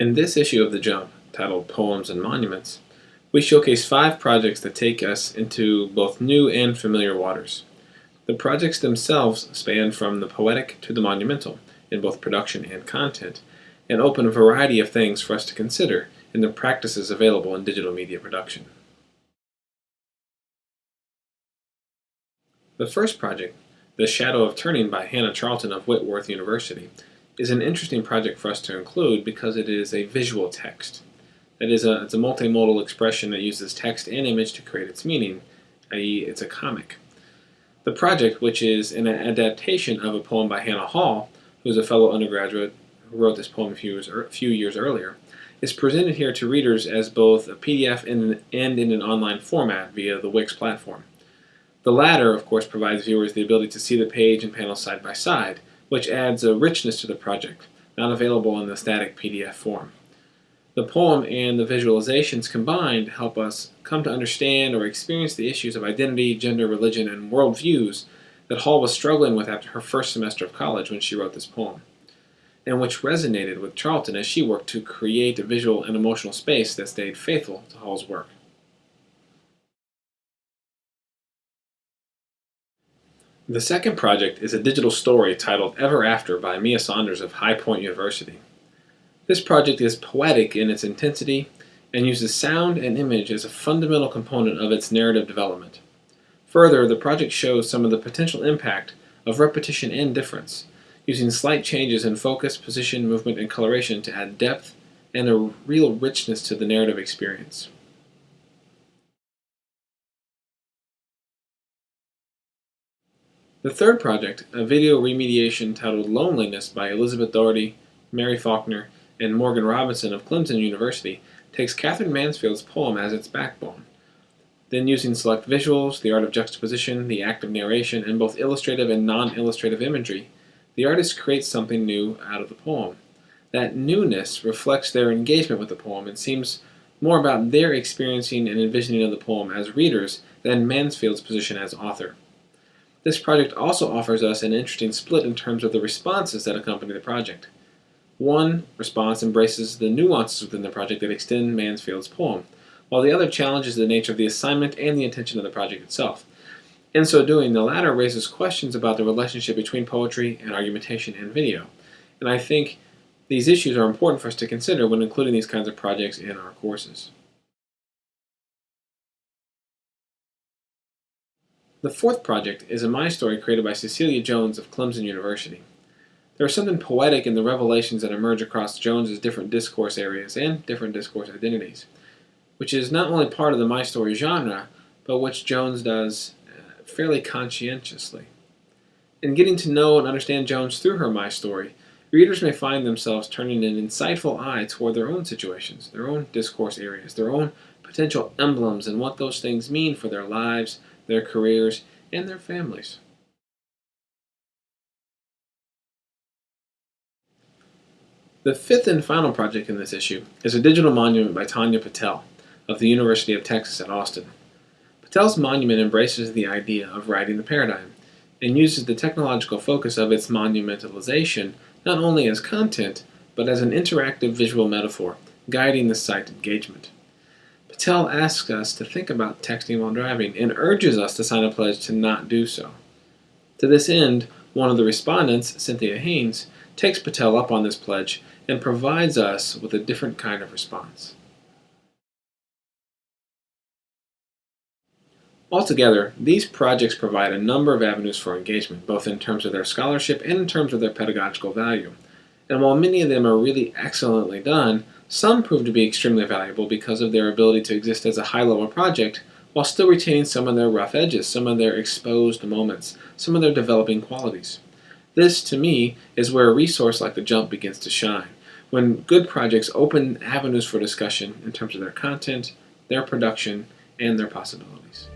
In this issue of The Jump, titled Poems and Monuments, we showcase five projects that take us into both new and familiar waters. The projects themselves span from the poetic to the monumental, in both production and content, and open a variety of things for us to consider in the practices available in digital media production. The first project, The Shadow of Turning by Hannah Charlton of Whitworth University, is an interesting project for us to include because it is a visual text. That is, a, it's a multimodal expression that uses text and image to create its meaning, i.e. it's a comic. The project, which is an adaptation of a poem by Hannah Hall, who is a fellow undergraduate who wrote this poem a few years, few years earlier, is presented here to readers as both a PDF and, and in an online format via the Wix platform. The latter, of course, provides viewers the ability to see the page and panels side by side, which adds a richness to the project, not available in the static PDF form. The poem and the visualizations combined help us come to understand or experience the issues of identity, gender, religion, and worldviews that Hall was struggling with after her first semester of college when she wrote this poem, and which resonated with Charlton as she worked to create a visual and emotional space that stayed faithful to Hall's work. The second project is a digital story titled Ever After by Mia Saunders of High Point University. This project is poetic in its intensity and uses sound and image as a fundamental component of its narrative development. Further, the project shows some of the potential impact of repetition and difference, using slight changes in focus, position, movement, and coloration to add depth and a real richness to the narrative experience. The third project, a video remediation titled Loneliness by Elizabeth Doherty, Mary Faulkner, and Morgan Robinson of Clemson University, takes Katherine Mansfield's poem as its backbone. Then using select visuals, the art of juxtaposition, the act of narration, and both illustrative and non-illustrative imagery, the artist creates something new out of the poem. That newness reflects their engagement with the poem and seems more about their experiencing and envisioning of the poem as readers than Mansfield's position as author. This project also offers us an interesting split in terms of the responses that accompany the project. One response embraces the nuances within the project that extend Mansfield's poem, while the other challenges the nature of the assignment and the intention of the project itself. In so doing, the latter raises questions about the relationship between poetry and argumentation and video. And I think these issues are important for us to consider when including these kinds of projects in our courses. The fourth project is a My Story created by Cecilia Jones of Clemson University. There is something poetic in the revelations that emerge across Jones's different discourse areas and different discourse identities, which is not only part of the My Story genre, but which Jones does uh, fairly conscientiously. In getting to know and understand Jones through her My Story, readers may find themselves turning an insightful eye toward their own situations, their own discourse areas, their own potential emblems, and what those things mean for their lives, their careers, and their families. The fifth and final project in this issue is a digital monument by Tanya Patel of the University of Texas at Austin. Patel's monument embraces the idea of writing the paradigm and uses the technological focus of its monumentalization not only as content, but as an interactive visual metaphor, guiding the site engagement. Patel asks us to think about texting while driving and urges us to sign a pledge to not do so. To this end, one of the respondents, Cynthia Haynes, takes Patel up on this pledge and provides us with a different kind of response. Altogether, these projects provide a number of avenues for engagement, both in terms of their scholarship and in terms of their pedagogical value. And while many of them are really excellently done, some prove to be extremely valuable because of their ability to exist as a high-level project while still retaining some of their rough edges, some of their exposed moments, some of their developing qualities. This, to me, is where a resource like the JUMP begins to shine, when good projects open avenues for discussion in terms of their content, their production, and their possibilities.